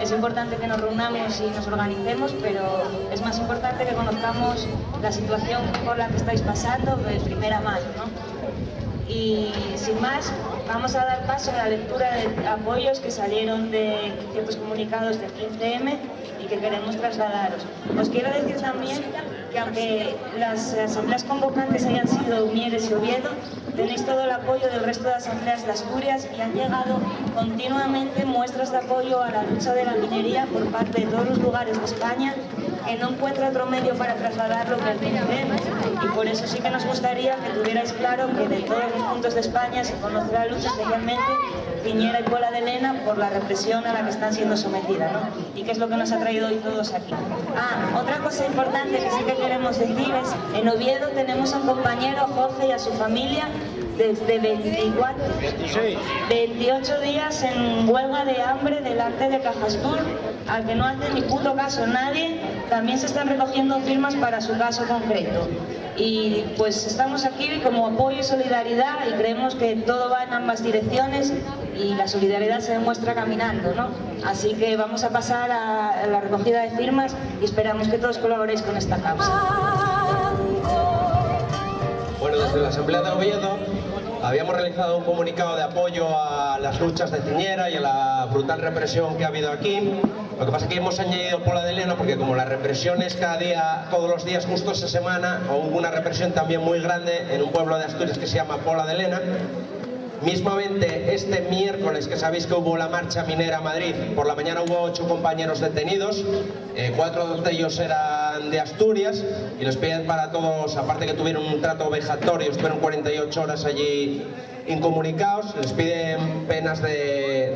Es importante que nos reunamos y nos organicemos, pero es más importante que conozcamos la situación por la que estáis pasando de primera mano. ¿no? Y sin más, vamos a dar paso a la lectura de apoyos que salieron de ciertos comunicados del 15M y que queremos trasladaros. Os quiero decir también que aunque las asambleas convocantes hayan sido Mieres y Oviedo, tenéis todo el apoyo del resto de asambleas de Asturias y han llegado continuamente muestras de apoyo a la lucha de la minería por parte de todos los lugares de España que no encuentra otro medio para trasladarlo que el 15M y por eso sí que nos gustaría que tuvierais claro que de todos los puntos de España se conoce la lucha especialmente Piñera y Puebla de Lena por la represión a la que están siendo sometidas ¿no? y qué es lo que nos ha traído hoy todos aquí. Ah, otra cosa importante que sí que queremos decir es en Oviedo tenemos a un compañero, Jorge, y a su familia desde 24, 28 días en huelga de hambre delante de Cajastur, al que no hace ni puto caso nadie, también se están recogiendo firmas para su caso concreto. Y pues estamos aquí como apoyo y solidaridad y creemos que todo va en ambas direcciones y la solidaridad se demuestra caminando, ¿no? Así que vamos a pasar a la recogida de firmas y esperamos que todos colaboréis con esta causa. Bueno, desde la Asamblea de Oviedo habíamos realizado un comunicado de apoyo a las luchas de Ciñera y a la brutal represión que ha habido aquí. Lo que pasa es que hemos añadido Pola de Lena porque como la represión es cada día, todos los días, justo esa semana, hubo una represión también muy grande en un pueblo de Asturias que se llama Pola de Lena. Mismamente, este miércoles, que sabéis que hubo la marcha minera a Madrid, por la mañana hubo ocho compañeros detenidos, eh, cuatro de ellos eran de Asturias, y les piden para todos, aparte que tuvieron un trato vejatorio, estuvieron 48 horas allí incomunicados, les piden penas de,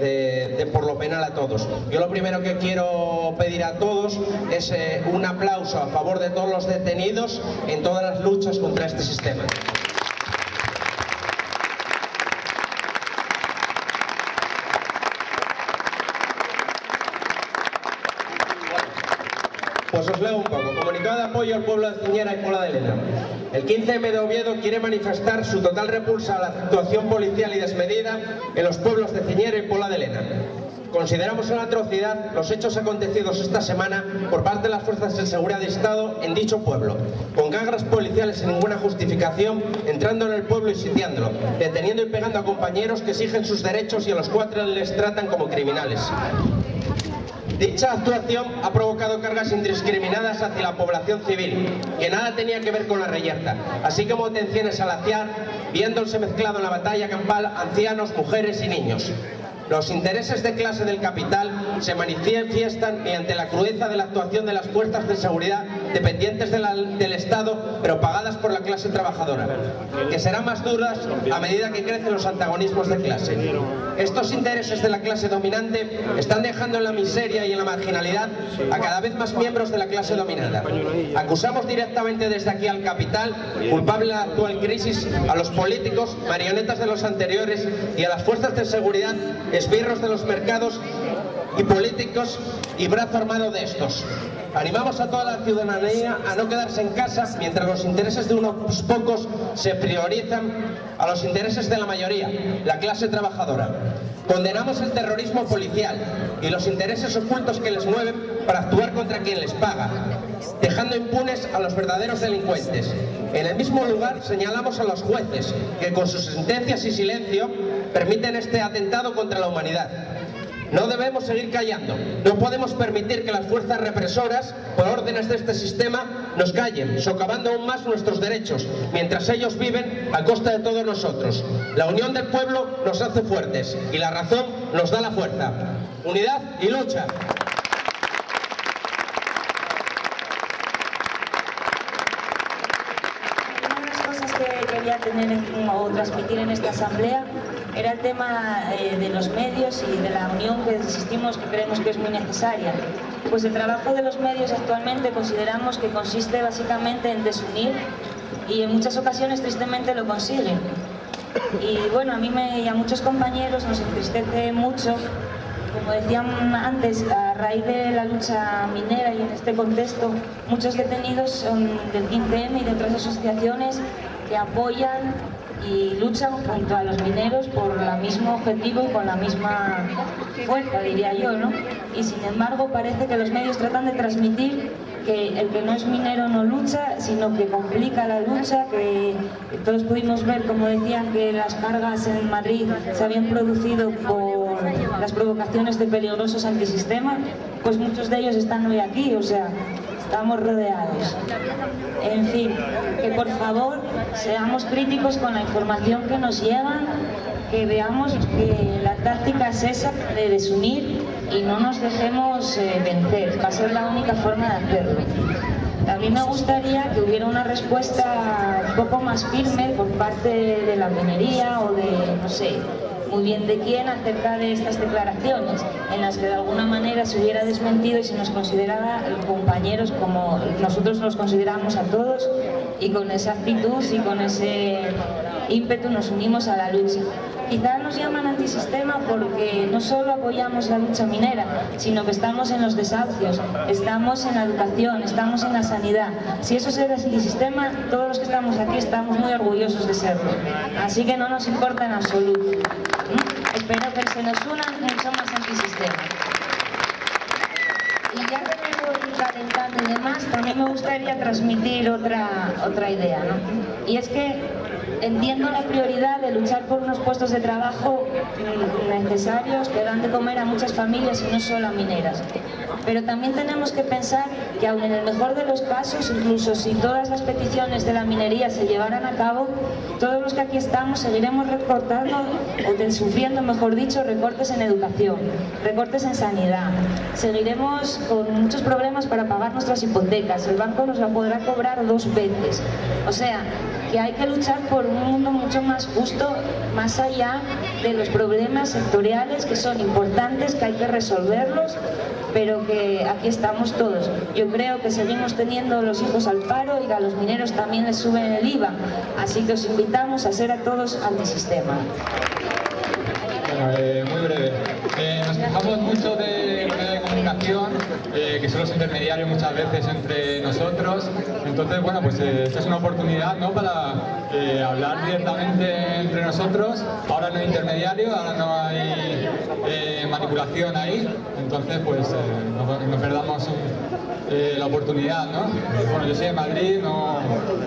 penal a todos. Yo lo primero que quiero pedir a todos es eh, un aplauso a favor de todos los detenidos en todas las luchas contra este sistema. Pues os leo un poco. Comunicado de apoyo al pueblo de Ciñera y Pola de Lena. El 15M de Oviedo quiere manifestar su total repulsa a la actuación policial y desmedida en los pueblos de Ciñera y Pola de Lena. Consideramos una atrocidad los hechos acontecidos esta semana por parte de las fuerzas de seguridad de Estado en dicho pueblo, con gangas policiales sin ninguna justificación, entrando en el pueblo y sitiándolo, deteniendo y pegando a compañeros que exigen sus derechos y a los cuatro les tratan como criminales. Dicha actuación ha provocado cargas indiscriminadas hacia la población civil, que nada tenía que ver con la reyerta, así como detenciones al haciar, viéndose mezclado en la batalla campal ancianos, mujeres y niños. Los intereses de clase del capital se manifiestan mediante la crudeza de la actuación de las fuerzas de seguridad dependientes del Estado, pero pagadas por la clase trabajadora, que serán más duras a medida que crecen los antagonismos de clase. Estos intereses de la clase dominante están dejando en la miseria y en la marginalidad a cada vez más miembros de la clase dominada. Acusamos directamente desde aquí al capital, culpable de la actual crisis, a los políticos, marionetas de los anteriores y a las fuerzas de seguridad, esbirros de los mercados y políticos y brazo armado de estos. Animamos a toda la ciudadanía a no quedarse en casa mientras los intereses de unos pocos se priorizan a los intereses de la mayoría, la clase trabajadora. Condenamos el terrorismo policial y los intereses ocultos que les mueven para actuar contra quien les paga, dejando impunes a los verdaderos delincuentes. En el mismo lugar señalamos a los jueces que con sus sentencias y silencio permiten este atentado contra la humanidad. No debemos seguir callando. No podemos permitir que las fuerzas represoras, por órdenes de este sistema, nos callen, socavando aún más nuestros derechos, mientras ellos viven a costa de todos nosotros. La unión del pueblo nos hace fuertes y la razón nos da la fuerza. Unidad y lucha. Una de las cosas que quería tener en, o transmitir en esta asamblea era el tema eh, de los medios y de la unión que insistimos que creemos que es muy necesaria. Pues el trabajo de los medios actualmente consideramos que consiste básicamente en desunir y en muchas ocasiones tristemente lo consiguen. Y bueno, a mí me, y a muchos compañeros nos entristece mucho como decían antes, a raíz de la lucha minera y en este contexto, muchos detenidos son del 15M y de otras asociaciones que apoyan y luchan junto a los mineros por el mismo objetivo y con la misma fuerza, diría yo, ¿no? Y sin embargo parece que los medios tratan de transmitir que el que no es minero no lucha, sino que complica la lucha, que todos pudimos ver, como decían, que las cargas en Madrid se habían producido por las provocaciones de peligrosos antisistemas, pues muchos de ellos están hoy aquí, o sea, estamos rodeados. En fin, que por favor seamos críticos con la información que nos llegan, que veamos que la táctica es esa de desunir y no nos dejemos eh, vencer, va a ser la única forma de hacerlo. También me gustaría que hubiera una respuesta un poco más firme por parte de la minería o de, no sé, muy bien de quién acerca de estas declaraciones, en las que de alguna manera se hubiera desmentido y se nos consideraba compañeros como nosotros los consideramos a todos y con esa actitud y con ese ímpetu nos unimos a la lucha. Nos llaman antisistema porque no solo apoyamos la lucha minera, sino que estamos en los desahucios, estamos en la educación, estamos en la sanidad. Si eso es el antisistema, todos los que estamos aquí estamos muy orgullosos de serlo. Así que no nos importa en absoluto. ¿Mm? Espero que se nos unan mucho más antisistema. Y ya calentando y demás, también me gustaría transmitir otra, otra idea, ¿no? Y es que entiendo la prioridad de luchar por unos puestos de trabajo necesarios que dan de comer a muchas familias y no solo a mineras. Pero también tenemos que pensar que aun en el mejor de los casos, incluso si todas las peticiones de la minería se llevaran a cabo, todos los que aquí estamos seguiremos recortando, o sufriendo, mejor dicho, recortes en educación, recortes en sanidad. Seguiremos con muchos problemas para pagar nuestras hipotecas. El banco nos la podrá cobrar dos veces. O sea, que hay que luchar por un mundo mucho más justo, más allá de los problemas sectoriales que son importantes, que hay que resolverlos, pero que aquí estamos todos. Yo creo que seguimos teniendo los hijos al paro y a los mineros también les suben el IVA, así que os invitamos a ser a todos antisistema. Eh, muy breve. Eh, nos quejamos mucho de eh, que son los intermediarios muchas veces entre nosotros. Entonces, bueno, pues esta es una oportunidad ¿no? para hablar directamente entre nosotros. Ahora no hay intermediario, ahora no hay manipulación ahí. Entonces, pues no, no, perdamos la oportunidad, ¿no? Bueno, yo soy de Madrid, no,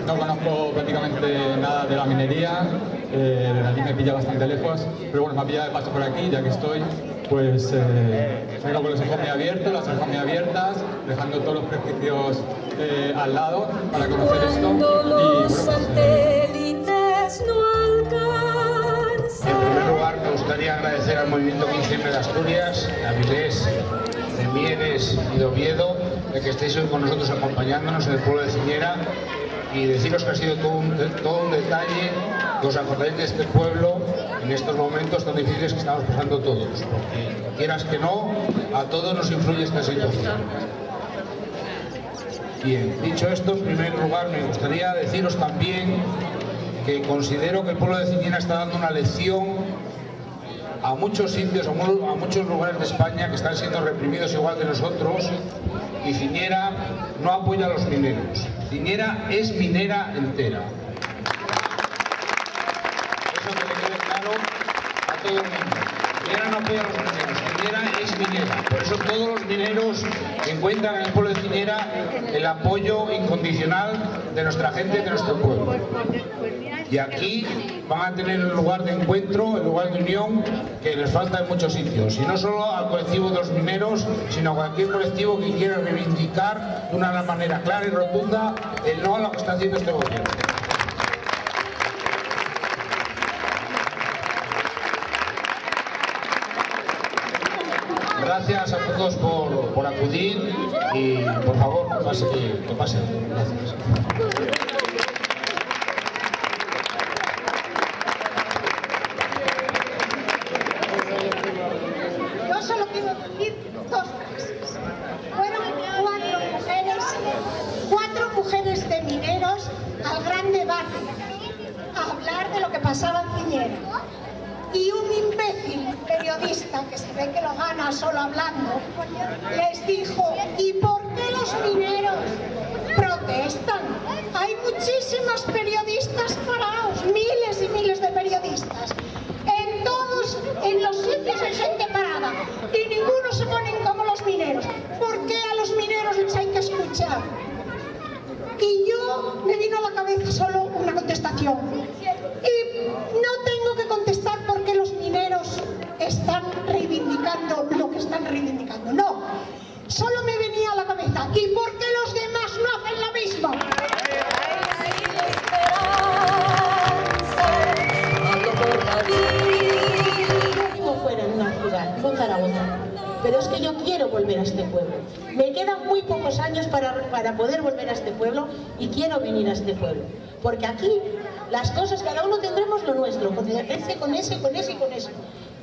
no conozco prácticamente nada de la minería, eh, de allí me pilla bastante lejos, pero bueno, me ha pillado de paso por aquí, ya que estoy, pues eh, vengo con los ojos muy abiertos, las ojos muy abiertas, dejando todos los prejuicios eh, al lado para conocer esto. Y, los satélites no alcanzan. En primer lugar, me gustaría agradecer al Movimiento 15 de Asturias, a Avilés, de Mieres y de Oviedo, de que estéis hoy con nosotros acompañándonos en el pueblo de Ciñera y deciros que ha sido todo un, todo un detalle os acordáis de este pueblo en estos momentos tan difíciles que estamos pasando todos, porque quieras que no, a todos nos influye esta situación. Bien, dicho esto, en primer lugar me gustaría deciros también que considero que el pueblo de Ciñera está dando una lección a muchos sitios, a muchos lugares de España que están siendo reprimidos igual que nosotros y Ciñera no apoya a los mineros. Ciñera es minera entera. Que le quede claro a todo el mundo. Ciñera no a los mineros, es minera. Por eso todos los mineros encuentran en el pueblo de Ciñera el apoyo incondicional de nuestra gente, de nuestro pueblo. Y aquí van a tener el lugar de encuentro, el lugar de unión que les falta en muchos sitios. Y no solo al colectivo de los mineros, sino a cualquier colectivo que quiera reivindicar de una manera clara y rotunda el no a lo que está haciendo este gobierno. Y por favor, que pase, que pase. Gracias. Yo solo quiero decir dos frases. Fueron cuatro mujeres, cuatro mujeres de mineros al gran debate, a hablar de lo que pasaba en Ciñera. y un imbécil periodista que lo gana solo hablando, les dijo, ¿y por qué los mineros protestan? Hay muchísimas periodistas parados, miles y miles de periodistas. En todos, en los sitios hay gente parada y ninguno se ponen como los mineros. ¿Por qué a los mineros les hay que escuchar? Y yo me vino a la cabeza solo una contestación. Y no tengo ¿Y por qué los demás no hacen lo mismo? vivo fuera en una ciudad, en Zaragoza, pero es que yo quiero volver a este pueblo. Me quedan muy pocos años para, para poder volver a este pueblo y quiero venir a este pueblo. Porque aquí las cosas, cada uno tendremos lo nuestro, con ese, con ese, con ese y con eso.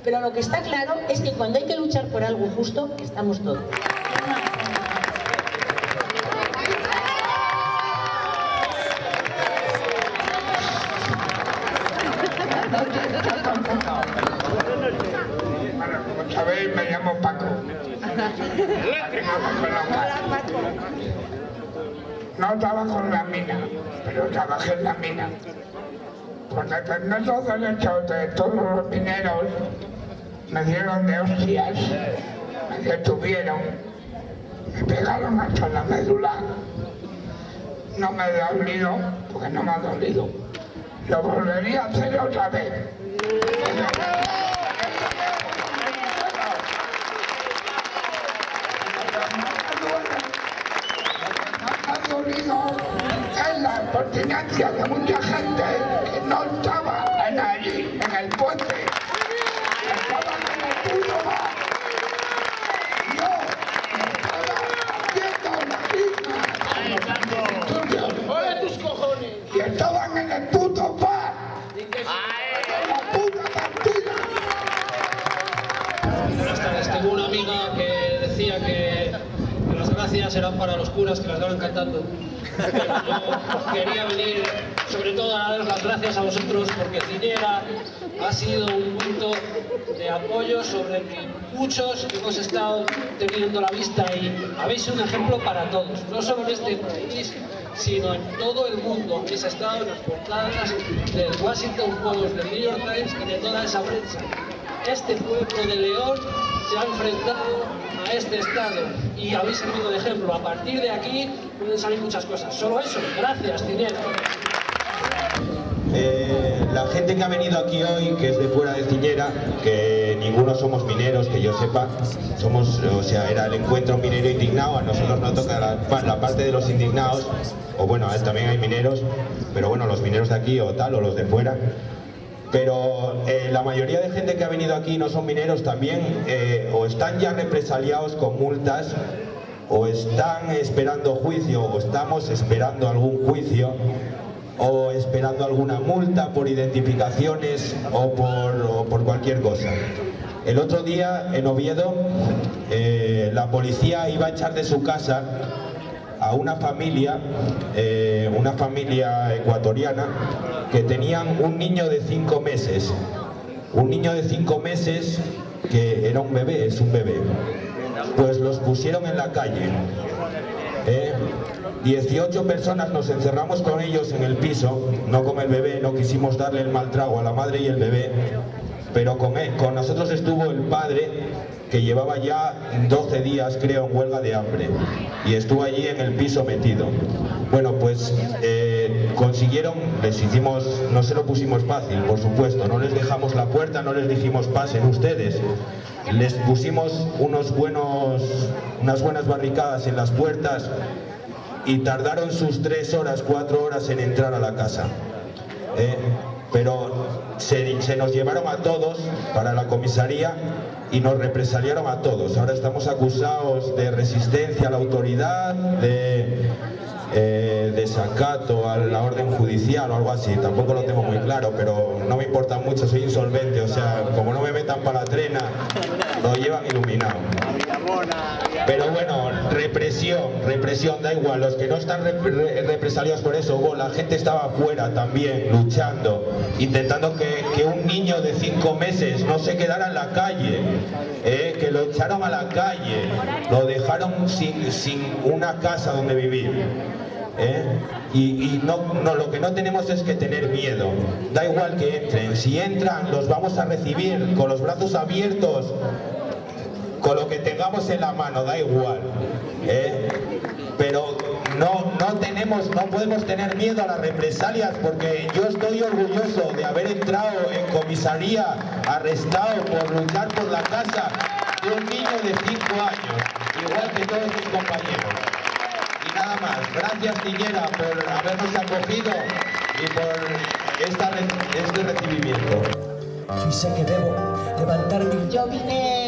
Pero lo que está claro es que cuando hay que luchar por algo justo, estamos todos. No trabajo en la mina, pero trabajé en la mina. Por defender los derechos de todos los mineros, me dieron de hostias, me detuvieron, me pegaron hasta la médula. No me he dolido, porque no me ha dolido. Lo volvería a hacer otra vez. Amiga que decía que, las gracias eran para los curas que las daban cantando. Yo quería venir sobre todo a daros las gracias a vosotros porque Ciñera ha sido un punto de apoyo sobre el que muchos hemos estado teniendo la vista y habéis sido un ejemplo para todos, no solo en este país, sino en todo el mundo. Habéis estado en las portadas del Washington Post, del New York Times y de toda esa prensa este pueblo de León se ha enfrentado a este Estado y habéis servido de ejemplo. A partir de aquí pueden salir muchas cosas. Solo eso. Gracias, Cinera. Eh, la gente que ha venido aquí hoy, que es de fuera de Ciñera, que ninguno somos mineros, que yo sepa, somos, o sea, era el encuentro minero indignado, a nosotros nos toca la, la parte de los indignados, o bueno, también hay mineros, pero bueno, los mineros de aquí o tal, o los de fuera. Pero eh, la mayoría de gente que ha venido aquí no son mineros también, eh, o están ya represaliados con multas, o están esperando juicio, o estamos esperando algún juicio, o esperando alguna multa por identificaciones o por, por cualquier cosa. El otro día en Oviedo eh, la policía iba a echar de su casa a una familia, eh, una familia ecuatoriana, que tenían un niño de cinco meses. Un niño de cinco meses que era un bebé, es un bebé. Pues los pusieron en la calle. ¿eh? 18 personas nos encerramos con ellos en el piso, no con el bebé, no quisimos darle el mal trago a la madre y el bebé, pero con, con nosotros estuvo el padre que llevaba ya 12 días, creo, en huelga de hambre y estuvo allí en el piso metido. Bueno, pues eh, consiguieron, les hicimos, no se lo pusimos fácil, por supuesto, no les dejamos la puerta, no les dijimos pasen ustedes, les pusimos unos buenos, unas buenas barricadas en las puertas y tardaron sus tres horas, cuatro horas en entrar a la casa. ¿eh? Pero se, nos llevaron a todos para la comisaría y nos represaliaron a todos. Ahora estamos acusados de resistencia a la autoridad, de eh, desacato a la orden judicial o algo así. Tampoco lo tengo muy claro, pero no me importa mucho, soy insolvente. O sea, como no me metan para la trena, lo llevan iluminado. Pero bueno, represión, represión, da igual, los que no están rep- re- represaliados por eso, la gente estaba afuera también, luchando, intentando que, un niño de cinco meses no se quedara en la calle, eh, que lo echaron a la calle, lo dejaron sin, sin una casa donde vivir. ¿eh? Y, no, lo que no tenemos es que tener miedo. Da igual que entren. Si entran, los vamos a recibir con los brazos abiertos, con lo que tengamos en la mano, da igual. ¿eh? Pero no, no tenemos, no podemos tener miedo a las represalias porque yo estoy orgulloso de haber entrado en comisaría arrestado por luchar por la casa de un niño de 5 años, igual que todos mis compañeros. Y nada más, gracias Tiñera por habernos acogido y por esta este recibimiento. Y sé que debo levantar mi Yo vine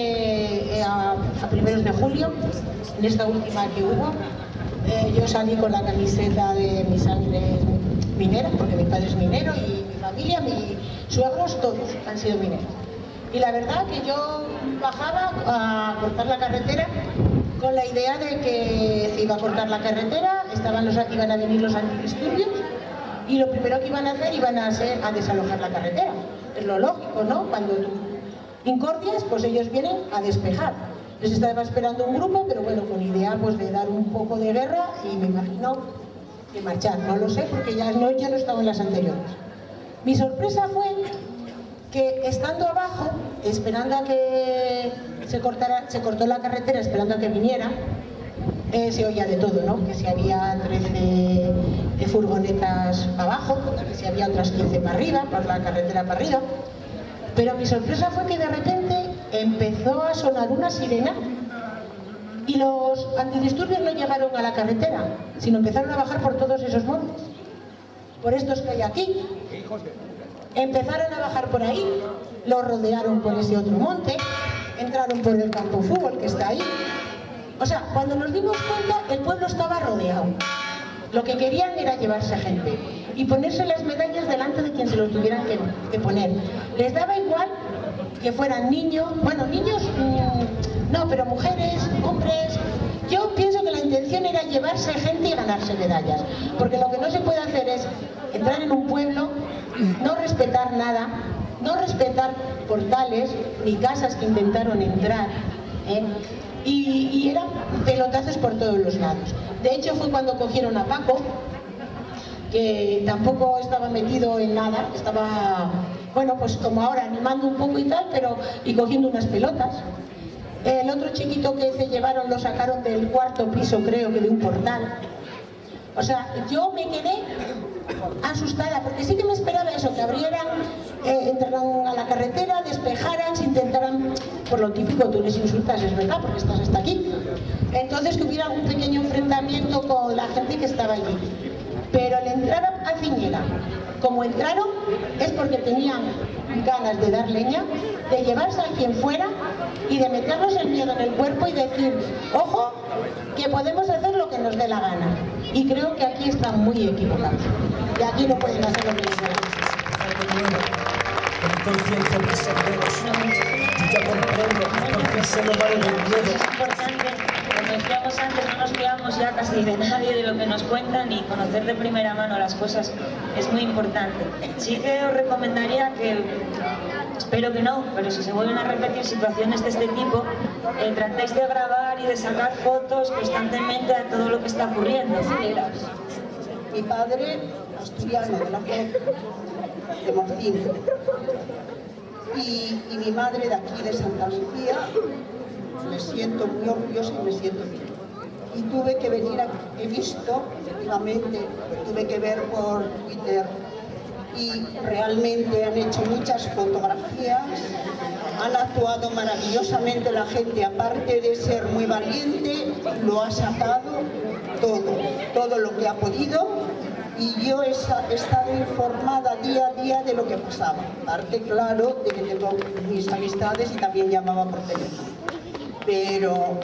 a, primeros de julio, en esta última que hubo. Eh, yo salí con la camiseta de mi sangre minera, porque mi padre es minero y mi familia, mis suegros, todos han sido mineros. Y la verdad que yo bajaba a cortar la carretera con la idea de que se iba a cortar la carretera, estaban los, iban a venir los antidisturbios y lo primero que iban a hacer iban a ser a desalojar la carretera. Es lo lógico, ¿no? Cuando tú incordias, pues ellos vienen a despejar. Les estaba esperando un grupo, pero bueno, con idea pues de dar un poco de guerra y me imagino de marchar. No lo sé porque ya no, ya no estaba en las anteriores. Mi sorpresa fue que estando abajo, esperando a que se, cortara, se cortó la carretera, esperando a que viniera, eh, se oía de todo, ¿no? Que si había 13 eh, furgonetas abajo, que si había otras 15 para arriba, por la carretera para arriba. Pero mi sorpresa fue que de repente empezó a sonar una sirena y los antidisturbios no llegaron a la carretera, sino empezaron a bajar por todos esos montes, por estos que hay aquí. Empezaron a bajar por ahí, los rodearon por ese otro monte, entraron por el campo fútbol que está ahí. O sea, cuando nos dimos cuenta, el pueblo estaba rodeado. Lo que querían era llevarse gente y ponerse las medallas delante de quien se lo tuvieran que poner. Les daba igual que fueran niños, bueno, niños mm, no, pero mujeres, hombres. Yo pienso que la intención era llevarse gente y ganarse medallas, porque lo que no se puede hacer es entrar en un pueblo, no respetar nada, no respetar portales ni casas que intentaron entrar. ¿eh? Y, y eran pelotazos por todos los lados. De hecho fue cuando cogieron a Paco, que tampoco estaba metido en nada, estaba, bueno, pues como ahora animando un poco y tal, pero y cogiendo unas pelotas. El otro chiquito que se llevaron lo sacaron del cuarto piso, creo que de un portal. O sea, yo me quedé asustada, porque sí que me esperaba eso, que abrieran, eh, entraran a la carretera, despejaran, se intentaran, por lo típico, tú les insultas, es verdad, porque estás hasta aquí. Entonces que hubiera un pequeño enfrentamiento con la gente que estaba allí. Pero al entrar a Ciñera, como entraron, es porque tenían ganas de dar leña, de llevarse a quien fuera y de meternos el miedo en el cuerpo y decir, ojo, que podemos hacer lo que nos dé la gana. Y creo que aquí están muy equivocados. Y aquí no pueden hacer lo que les dé la gana. Ya comprendo, porque se lo vale del miedo. Es importante, como decíamos antes, no nos fiamos ya casi de nadie de lo que nos cuentan y conocer de primera mano las cosas es muy importante. Sí que os recomendaría que, espero que no, pero si se vuelven a repetir situaciones de este tipo, eh, tratéis de grabar y de sacar fotos constantemente a todo lo que está ocurriendo. Mi padre, asturiano de la de Morcín. Y, mi madre de aquí, de Santa Lucía, me siento muy orgullosa y me siento bien. Y tuve que venir aquí, he visto, efectivamente, tuve que ver por Twitter. Y realmente han hecho muchas fotografías, han actuado maravillosamente la gente, aparte de ser muy valiente, lo ha sacado todo, todo lo que ha podido y yo he esta- he estado informada día a día de lo que pasaba. Aparte, claro, de que tengo mis amistades y también llamaba por teléfono. Pero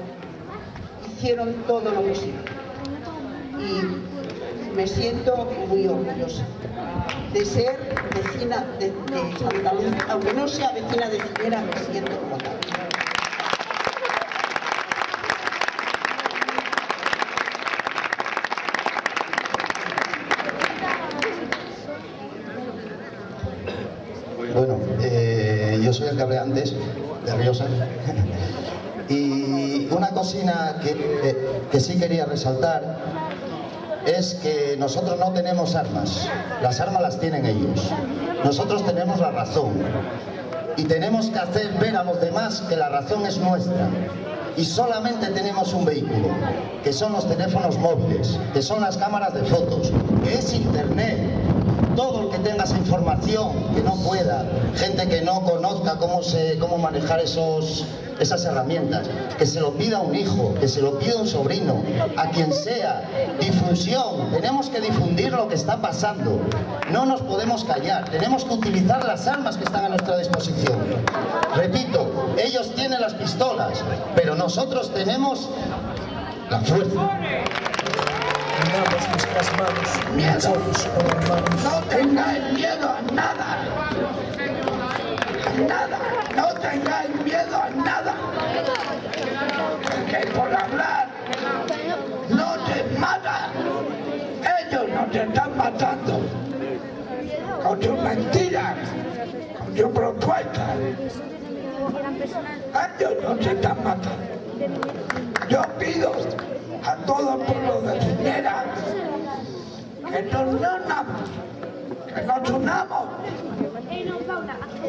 hicieron todo lo posible. Y me siento muy orgullosa de ser vecina de, de Santa Luz, aunque no sea vecina de Figuera, me siento como. Ángeles que hablé antes, de Riosa. Y una cocina que, que- que sí quería resaltar es que nosotros no tenemos armas, las armas las tienen ellos. Nosotros tenemos la razón y tenemos que hacer ver a los demás que la razón es nuestra. Y solamente tenemos un vehículo, que son los teléfonos móviles, que son las cámaras de fotos, que es internet. Tenga esa información, que no pueda, gente que no conozca cómo, se, cómo manejar esos, esas herramientas, que se lo pida un hijo, que se lo pida un sobrino, a quien sea. Difusión, tenemos que difundir lo que está pasando. No nos podemos callar, tenemos que utilizar las armas que están a nuestra disposición. Repito, ellos tienen las pistolas, pero nosotros tenemos la fuerza. Unamos nuestras manos, Miedo. hermanos. No tengáis miedo a nada. Nada. No tengáis miedo a nada. Que por hablar no te matan. Ellos no te están matando. Con sus mentiras, con sus propuestas. Ellos no te están matando. Yo pido a todo el pueblo de Ciñera que nos unamos, que nos unamos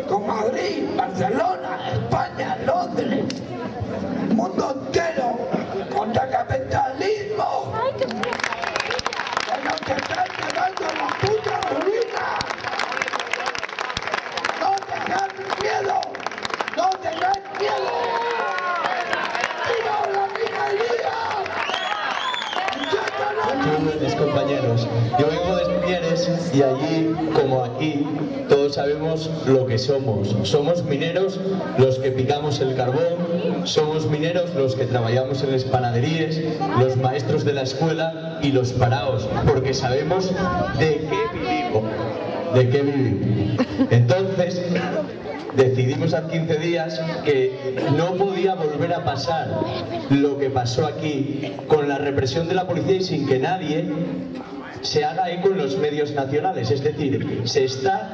con Madrid, Barcelona, España, Londres, el mundo entero contra el capitalismo que nos están llevando a la puta ruina. No tengáis miedo, no tengáis miedo. ¡Viva la minería! Buenos compañeros, yo vengo de Mieres y allí, como aquí, todos sabemos lo que somos. Somos mineros los que picamos el carbón, somos mineros los que trabajamos en las panaderías, los maestros de la escuela y los paraos, porque sabemos de qué vivimos. De qué vivimos. Entonces, decidimos hace 15 días que no podía volver a pasar lo que pasó aquí con la represión de la policía y sin que nadie se haga eco en los medios nacionales. Es decir, se está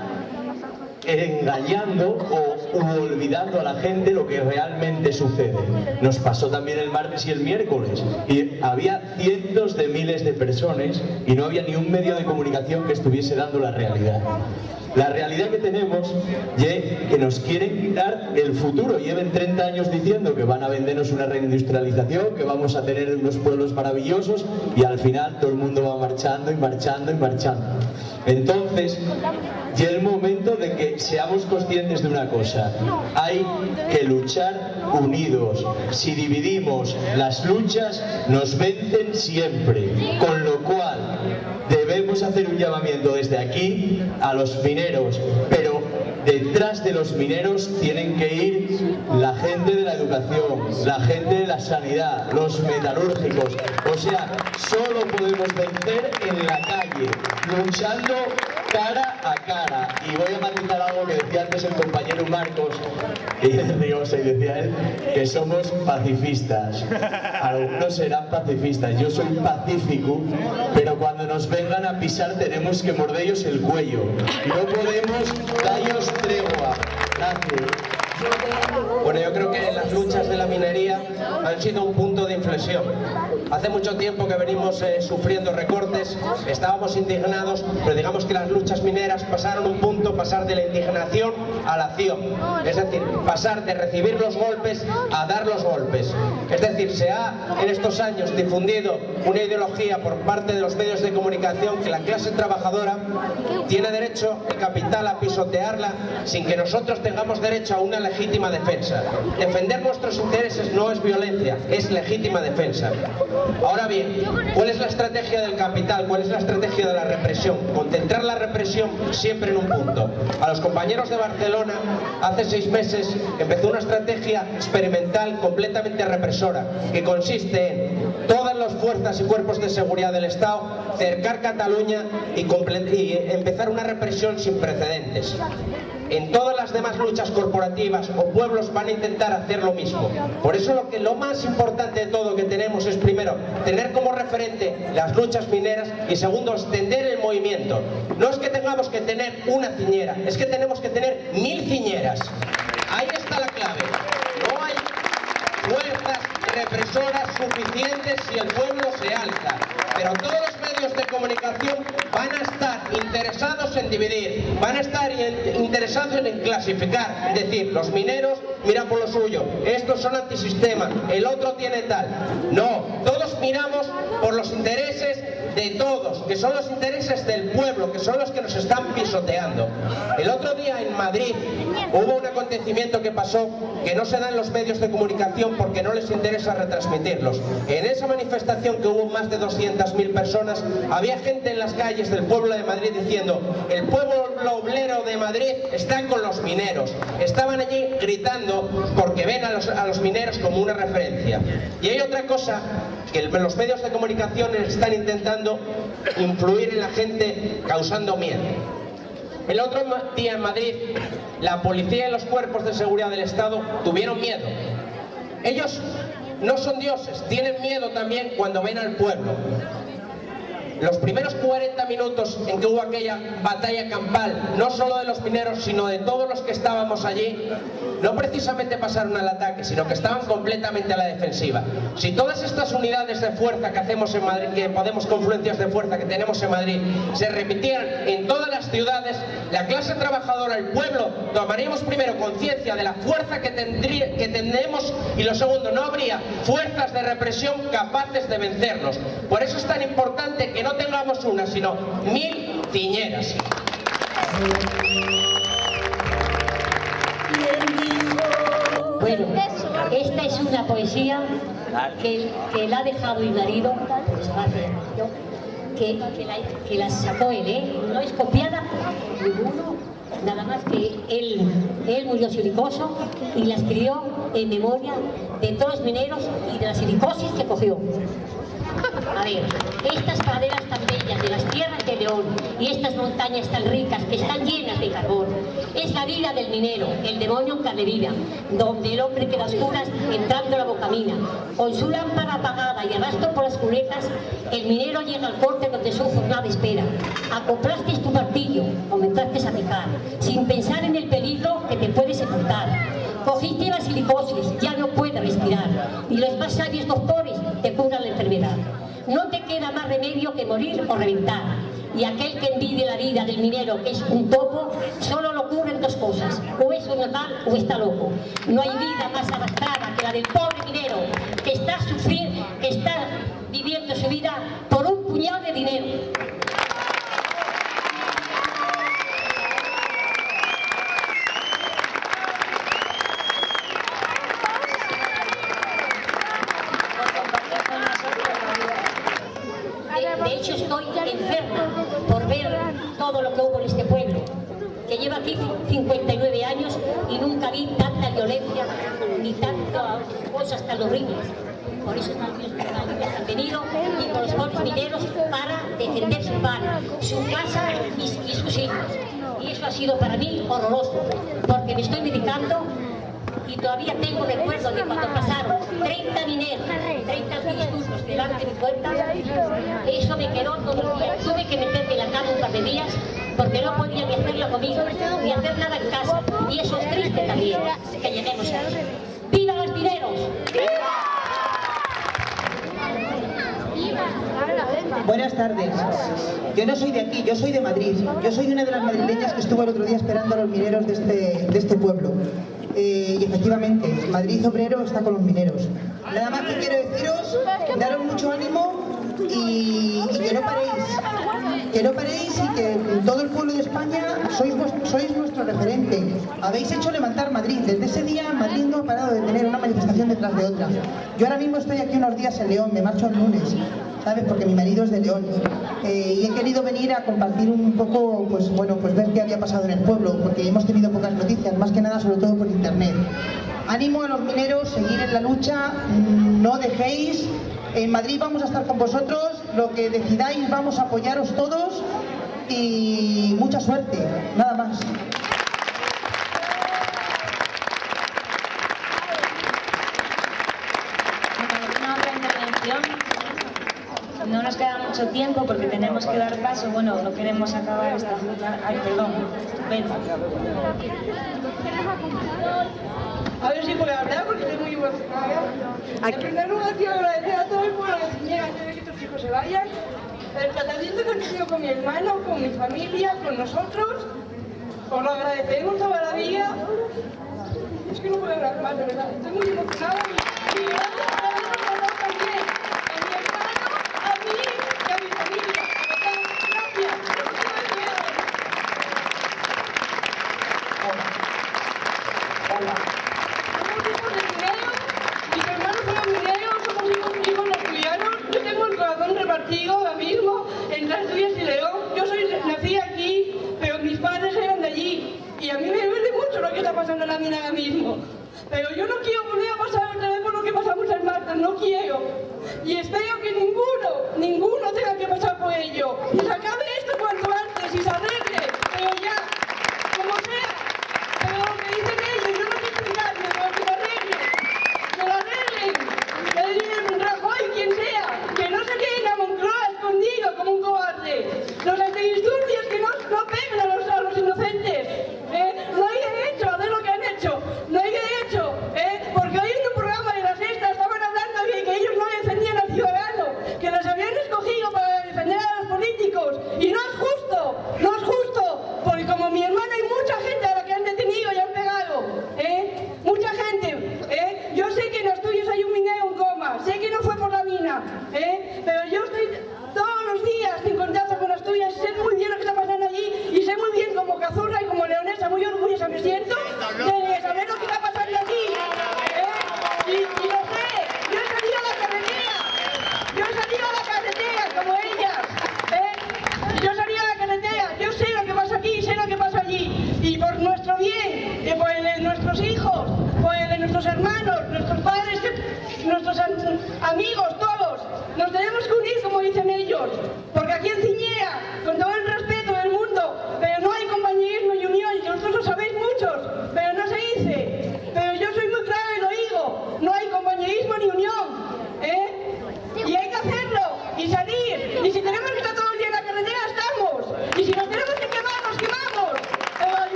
engañando o olvidando a la gente lo que realmente sucede. Nos pasó también el martes y el miércoles y había cientos de miles de personas y no había ni un medio de comunicación que estuviese dando la realidad. La realidad que tenemos ye que nos quieren quitar el futuro. Lleven 30 años diciendo que van a vendernos una reindustrialización, que vamos a tener unos pueblos maravillosos y al final todo el mundo va marchando y marchando y marchando. Entonces, llega el momento de que seamos conscientes de una cosa. Hay que luchar unidos. Si dividimos las luchas, nos vencen siempre. Con lo cual, debemos hacer un llamamiento desde aquí a los mineros, pero detrás de los mineros tienen que ir la gente de la educación, la gente de la sanidad, los metalúrgicos. O sea, solo podemos vencer en la calle, luchando cara a cara. Y voy a matizar algo que decía antes el compañero Marcos, y Riosa, y decía él, que somos pacifistas. Algunos serán pacifistas, yo soy pacífico, pero cuando nos vengan a pisar tenemos que mordellos el cuello. No podemos darlos tregua. Gracias. Bueno, yo creo que las luchas de la minería han sido un punto de inflexión. Hace mucho tiempo que venimos eh, sufriendo recortes, estábamos indignados, pero digamos que las luchas mineras pasaron un punto, pasar de la indignación a la acción. Es decir, pasar de recibir los golpes a dar los golpes. Es decir, se ha en estos años difundido una ideología por parte de los medios de comunicación que la clase trabajadora tiene derecho, el capital, a pisotearla sin que nosotros tengamos derecho a una legítima defensa. Defender nuestros intereses no es violencia, es legítima defensa. Ahora bien, ¿cuál es la estrategia del capital? ¿Cuál es la estrategia de la represión? Concentrar la represión siempre en un punto. A los compañeros de Barcelona, hace seis meses, empezó una estrategia experimental completamente represora, que consiste en todas las fuerzas y cuerpos de seguridad del Estado cercar Cataluña y empezar una represión sin precedentes. En todas las demás luchas corporativas o pueblos van a intentar hacer lo mismo. Por eso lo, que, lo más importante de todo que tenemos es primero tener como referente las luchas mineras y segundo extender el movimiento. No es que tengamos que tener una ciñera, es que tenemos que tener mil ciñeras. Ahí está la clave. No hay fuerzas represoras suficientes si el pueblo se alza. Pero todos los medios de comunicación van a estar interesados en dividir, van a estar in- interesados en clasificar, es decir, los mineros miran por lo suyo, estos son antisistema, el otro tiene tal. No, todos miramos por los intereses de todos, que son los intereses del pueblo, que son los que nos están pisoteando. El otro día en Madrid hubo un acontecimiento que pasó que no se da en los medios de comunicación porque no les interesa retransmitirlos. En esa manifestación que hubo más de 200.000 personas, había gente en las calles del pueblo de Madrid diciendo el pueblo obrero de Madrid está con los mineros. Estaban allí gritando porque ven a los, a los mineros como una referencia. Y hay otra cosa que los medios de comunicación están intentando influir en la gente causando miedo. El otro día en Madrid, la policía y los cuerpos de seguridad del Estado tuvieron miedo. Ellos no son dioses, tienen miedo también cuando ven al pueblo. Los primeros 40 minutos en que hubo aquella batalla campal, no solo de los mineros, sino de todos los que estábamos allí, no precisamente pasaron al ataque, sino que estaban completamente a la defensiva. Si todas estas unidades de fuerza que hacemos en Madrid, que podemos confluencias de fuerza que tenemos en Madrid, se repitieran en todas las ciudades, la clase trabajadora, el pueblo, tomaríamos primero conciencia de la fuerza que, tendría, que tendremos y lo segundo, no habría fuerzas de represión capaces de vencernos. Por eso es tan importante que no tengamos una, sino mil ciñeras. Bueno, esta es una poesía que, que la ha dejado mi marido, que, que, la, que sacó él, ¿eh? No es copiada ninguno, nada más que él, él murió silicoso y la escribió en memoria de todos los mineros y de la silicosis que cogió. A ver, estas praderas tan bellas de las tierras de León y estas montañas tan ricas que están llenas de carbón, es la vida del minero, el demonio en carne viva, donde el hombre queda a oscuras entrando a la bocamina. Con su lámpara apagada y arrastro por las cunetas, el minero llega al corte donde su jornada espera. Acoplaste tu martillo, comenzaste a picar, sin pensar en el peligro que te puede sepultar. Cogiste la silicosis, ya no puedes respirar, y los más sabios doctores te curan la enfermedad. No te queda más remedio que morir o reventar. Y aquel que envidie la vida del minero, que es un topo, solo le ocurren dos cosas. O es un normal o está loco. No hay vida más arrastrada que la del pobre minero, que está sufriendo, que está viviendo su vida por un puñado de dinero. De, de hecho, estoy enferma por ver todo lo que hubo en este pueblo, que lleva aquí 59 años y nunca vi tanta violencia ni tantas cosas tan horribles. Por eso también los catalanes han venido y por los pobres mineros para su casa y, sus hijos. Y eso ha sido para mí horroroso, porque me estoy dedicando y todavía tengo recuerdo de cuando pasaron 30 mineros, 30 disturbios delante de mi puerta, eso me quedó todo el día. Tuve que meterme la cama un par de días porque no podía ni hacer la comida, ni hacer nada en casa. Y eso es triste también, que lleguemos a eso. ¡Viva los mineros! Buenas tardes. Yo no soy de aquí, yo soy de Madrid. Yo soy una de las madrileñas que estuvo el otro día esperando a los mineros de este, de este pueblo. Eh, y efectivamente, Madrid obrero está con los mineros. Nada más que quiero deciros, daros mucho ánimo y, que no paréis. Que no paréis y que todo el pueblo de España sois, sois nuestro referente. Habéis hecho levantar Madrid. Desde ese día Madrid no ha parado de tener una manifestación detrás de otra. Yo ahora mismo estoy aquí unos días en León, me marcho el lunes. ¿Sabes? Porque mi marido es de León. Eh, y he querido venir a compartir un poco, pues bueno, pues ver qué había pasado en el pueblo, porque hemos tenido pocas noticias, más que nada sobre todo por internet. Ánimo a los mineros, seguir en la lucha, mm, no dejéis. En Madrid vamos a estar con vosotros, lo que decidáis vamos a apoyaros todos y mucha suerte, nada más. tiempo porque tenemos que dar paso, bueno, no queremos acabar esta junta, ay perdón, ven. A ver si puedo hablar porque estoy muy emocionada. En primer lugar quiero agradecer a todo el pueblo de de que tus hijos se vayan, el tratamiento que han tenido con mi hermano, con mi familia, con nosotros, os lo agradecemos esta maravilla. Es que no puedo hablar más, de verdad, estoy muy emocionada.